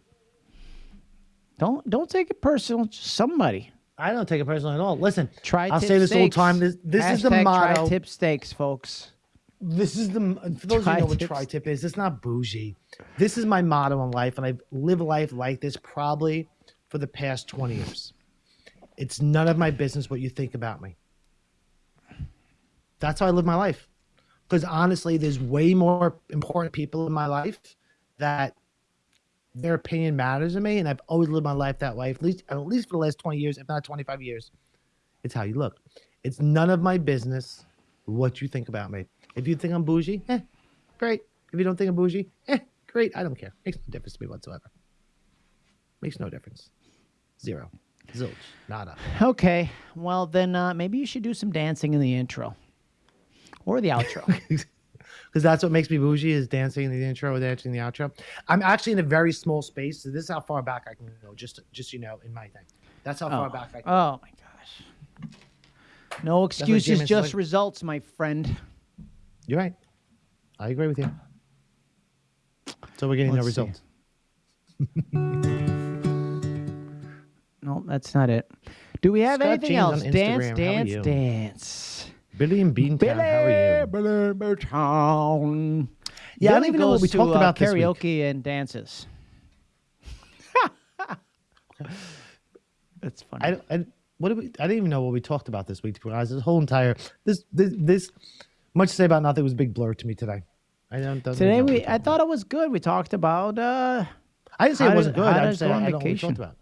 Don't don't take it personal. Just somebody. I don't take it personally at all. Listen, Try. I'll say this all the time. This this is the Hashtag motto. Tri-tip steaks, folks. This is the for those who know what Tri-tip. tri-tip is. It's not bougie. This is my motto in life, and I live life like this probably for the past twenty years. It's none of my business what you think about me. That's how I live my life. Because honestly, there's way more important people in my life that their opinion matters to me, and I've always lived my life that way. At least, at least for the last twenty years, if not twenty-five years. It's how you look. It's none of my business what you think about me. If you think I'm bougie, eh, great. If you don't think I'm bougie, eh, Great. I don't care. Makes no difference to me whatsoever. Makes no difference. Zero. Zilch. Nada. Okay. Well, then uh, maybe you should do some dancing in the intro or the outro. Because that's what makes me bougie is dancing in the intro or dancing in the outro. I'm actually in a very small space. So this is how far back I can go. Just, just you know, in my thing. That's how far oh. back I can. Oh my gosh. No excuses, just like, results, my friend. You're right. I agree with you. So we're getting Let's no results. no, that's not it. Do we have Scott anything James else? Dance, dance, dance. Billy and Beantown, Billy, how are you? Billy Beantown. Yeah, I don't even know what we talked to, about uh, karaoke and dances. That's funny. I, I, what did we? I didn't even know what we talked about this week. To be honest, this whole entire this this, this much to say about nothing was a big blur to me today. I don't. Today we, I thought it was good. We talked about. uh I didn't say it wasn't good. I just said I don't know what we talked about.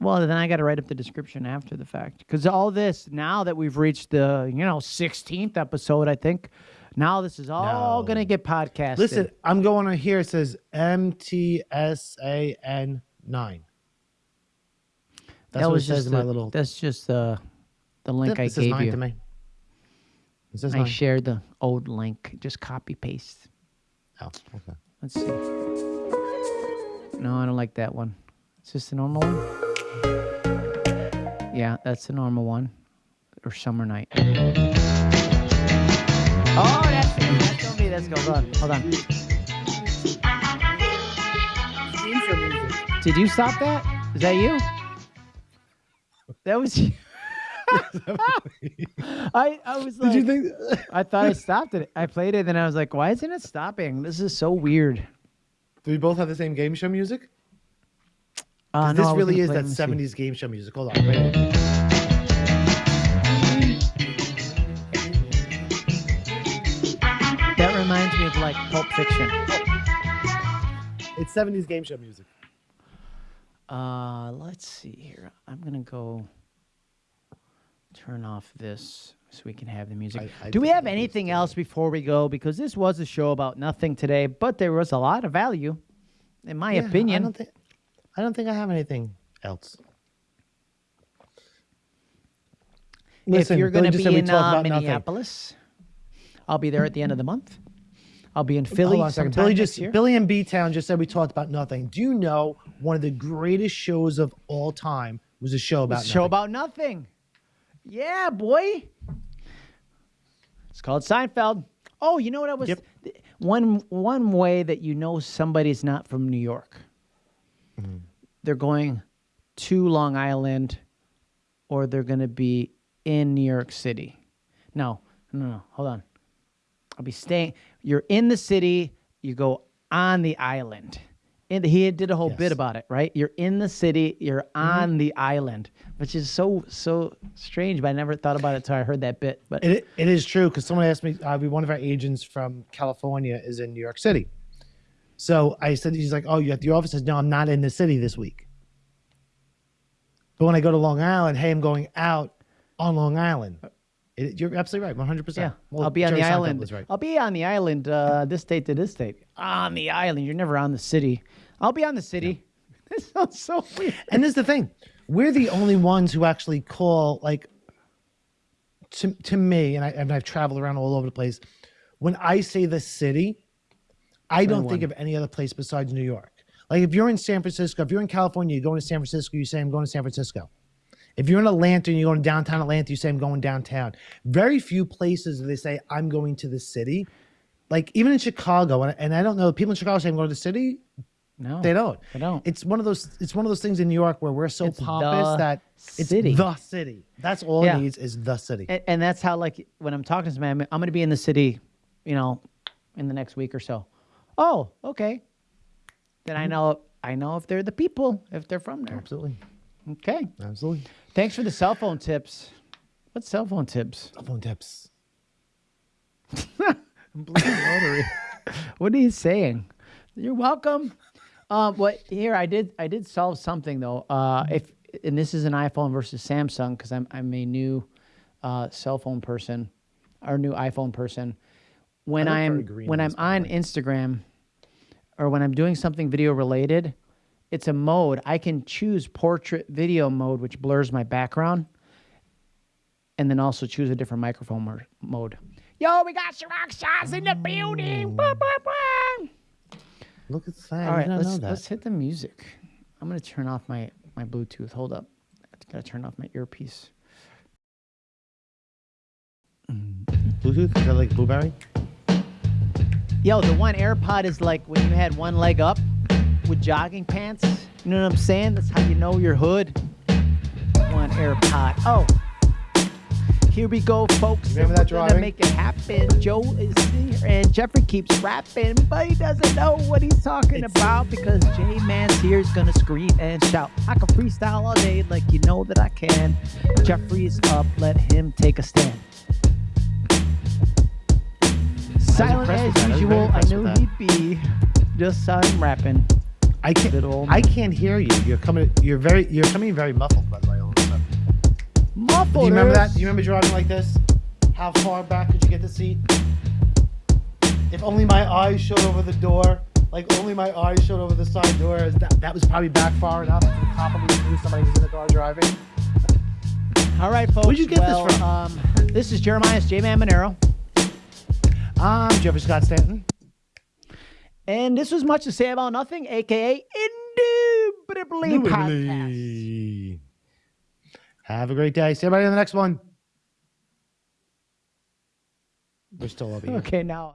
Well, then I got to write up the description after the fact because all this now that we've reached the you know 16th episode, I think now this is all no. gonna get podcasted. Listen, I'm going on here. It says MTSAN nine. That's that what was it says in my little. That's just the the link I gave you. To me. It says I nine. shared the old link. Just copy paste. Oh, okay. Let's see. No, I don't like that one. Is this the normal one? Yeah, that's the normal one. Or summer night. Oh, that's. That's gonna be. Let's go. Hold on. Hold on. Did you stop that? Is that you? That was you. I I was like, Did you think? I thought I stopped it. I played it, and I was like, why isn't it stopping? This is so weird. Do we both have the same game show music? Uh, no, this really is that '70s game show music. Hold on, wait. That reminds me of like Pulp Fiction. It's '70s game show music. Uh, let's see here. I'm gonna go turn off this so we can have the music. I, I Do we have anything else before we go? Because this was a show about nothing today, but there was a lot of value, in my yeah, opinion. I don't think I don't think I have anything else. Listen, if you're going to be in uh, Minneapolis, nothing. I'll be there at the end of the month. I'll be in Philly. Hold on a second. Billy just Billy and B Town just said we talked about nothing. Do you know one of the greatest shows of all time was a show about a show about nothing? Yeah, boy. It's called Seinfeld. Oh, you know what I was yep. one one way that you know somebody's not from New York. Mm-hmm. They're going to Long Island or they're going to be in New York City. No, no, no, hold on. I'll be staying. You're in the city, you go on the island. And he did a whole yes. bit about it, right? You're in the city, you're mm-hmm. on mm-hmm. the island, which is so so strange. But I never thought about it until I heard that bit. But it, it is true because someone asked me. Uh, one of our agents from California is in New York City, so I said he's like, "Oh, you at the office?" Says, "No, I'm not in the city this week." But when I go to Long Island, hey, I'm going out on Long Island. It, you're absolutely right, 100. Yeah, percent well, I'll be on Jerry the island. Right. I'll be on the island, uh, this state to this state. On the island, you're never on the city. I'll be on the city. Yeah. This sounds so weird. And this is the thing: we're the only ones who actually call like to to me, and I and I've traveled around all over the place. When I say the city, I don't think of any other place besides New York. Like if you're in San Francisco, if you're in California, you're going to San Francisco, you say I'm going to San Francisco. If you're in Atlanta and you're going to downtown Atlanta, you say, I'm going downtown. Very few places they say, I'm going to the city. Like even in Chicago, and, and I don't know, people in Chicago say, I'm going to the city. No, they don't. They don't. It's one of those. It's one of those things in New York where we're so it's pompous that it's city. the city. That's all yeah. it needs is the city. And, and, that's how, like, when I'm talking to somebody, I'm, I'm going to be in the city, you know, in the next week or so. Oh, okay. Then I mm-hmm. know. I know if they're the people, if they're from there. Absolutely. Okay. Absolutely. Thanks for the cell phone tips. What cell phone tips? Cell phone tips. what are you saying? You're welcome. Um, what here I did I did solve something though. Uh, if and this is an iPhone versus Samsung because I'm I'm a new uh, cell phone person or new iPhone person. When I'm when I'm on Instagram, or when I'm doing something video related, it's a mode. I can choose portrait video mode, which blurs my background, and then also choose a different microphone mode. Yo, we got Ciroc shots in the building. Bah, bah, bah. Look at that. All right, let's know that. let's hit the music. I'm gonna turn off my my Bluetooth. Hold up, I gotta turn off my earpiece. Bluetooth? Is that like Blueberry? Yo, the one AirPod is like when you had one leg up with jogging pants. You know what I'm saying? That's how you know your hood. One AirPod. Oh. Here we go, folks. Remember that we're gonna make it happen. Joe is here and Jeffrey keeps rapping, but he doesn't know what he's talking It's- about because J Man's here is gonna scream and shout. I can freestyle all day like you know that I can. Jeffrey's up, let him take a stand. Silent impressed with that. I as usual. I knew he'd be. Just saw him rapping. I can't. Little I can't hear you. You're coming. You're very. You're coming very muffled. By the way, a sudden. Muffled. Do you remember that? Do you remember driving like this? How far back could you get the seat? If only my eyes showed over the door. Like only my eyes showed over the side door. Is That, that was probably back far enough to probably knew somebody was in the car driving. All right, folks. Where'd you get this from? Um, this is Jeremiah's J Man Monero. I'm Jeffrey Scott Stanton. And this was Much to Say About Nothing, aka Indubitably Podcast. Have a great day. See everybody in the next one. We're still over here. Okay, now.